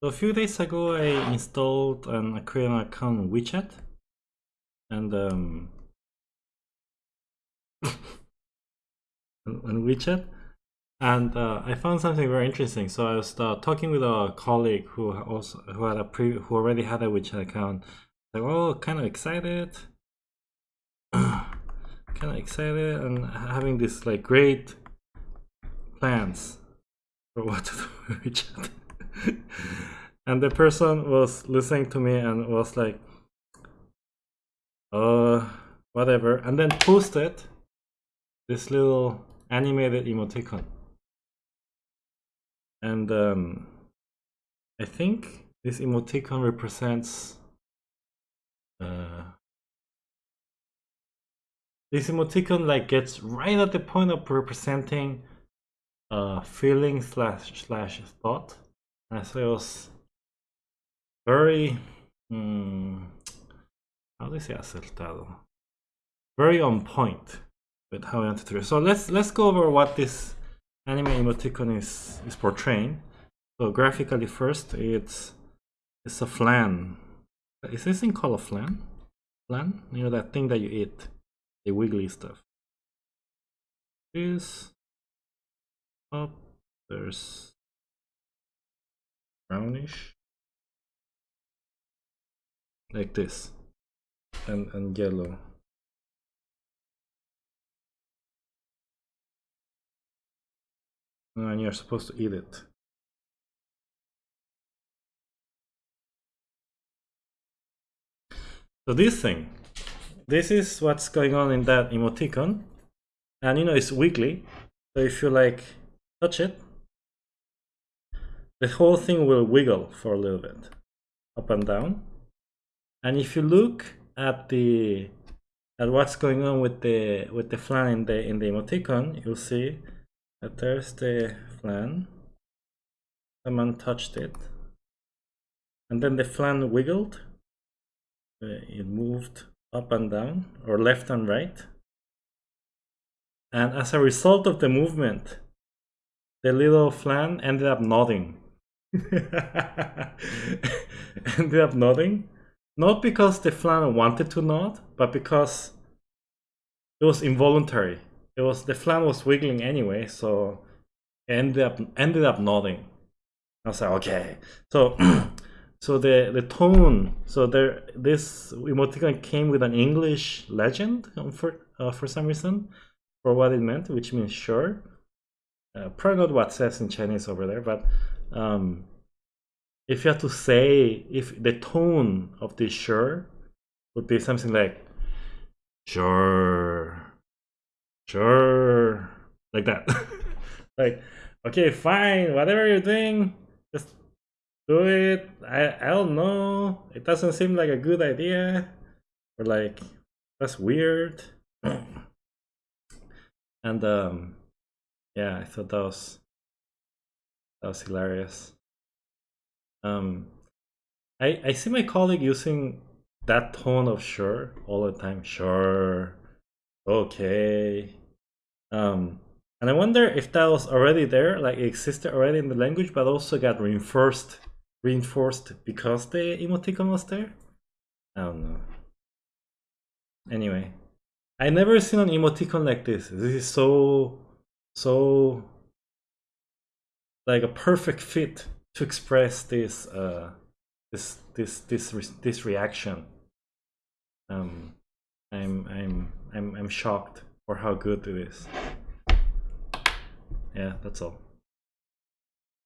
So a few days ago, I installed an Aquarium account WeChat, and um, on WeChat, and uh, I found something very interesting. So I was uh, talking with a colleague who also who had a pre who already had a WeChat account. Like, oh, kind of excited, kind of excited, and having this like great plans for what to do with WeChat. and the person was listening to me and was like, uh, whatever, and then posted this little animated emoticon. And um, I think this emoticon represents uh, this emoticon like gets right at the point of representing uh, feeling slash slash thought and so it was very how do you say acertado? Very on point with how I wanted to so let's let's go over what this anime emoticon is is portraying. So graphically first it's it's a flan. Is this thing called a flan? Flan? You know that thing that you eat the wiggly stuff. Is up oh, there's brownish like this and and yellow. And you're supposed to eat it. So this thing this is what's going on in that emoticon. And you know it's wiggly so if you like touch it the whole thing will wiggle for a little bit up and down. And if you look at the at what's going on with the with the flan in the in the emoticon you'll see that there's the flan. Someone touched it. And then the flan wiggled. Uh, it moved up and down or left and right. And as a result of the movement the little flan ended up nodding ended up nodding. Not because the flan wanted to nod, but because it was involuntary. It was the flan was wiggling anyway, so ended up ended up nodding. I was like, okay. So so the the tone, so there this emoticon came with an English legend for uh, for some reason for what it meant, which means sure. Uh, probably not what says in Chinese over there, but um, if you had to say if the tone of this sure would be something like sure sure like that. Like okay fine whatever you're doing just do it. I i don't know. It doesn't seem like a good idea or like that's weird. And um yeah i thought that was that was hilarious. Um, I I see my colleague using that tone of sure all the time. Sure, okay. Um, and I wonder if that was already there, like it existed already in the language, but also got reinforced, reinforced because the emoticon was there. I don't know. Anyway, I never seen an emoticon like this. This is so, so like a perfect fit to express this uh, this this this re this reaction. Um, I'm I'm I'm I'm shocked for how good it is. Yeah, that's all.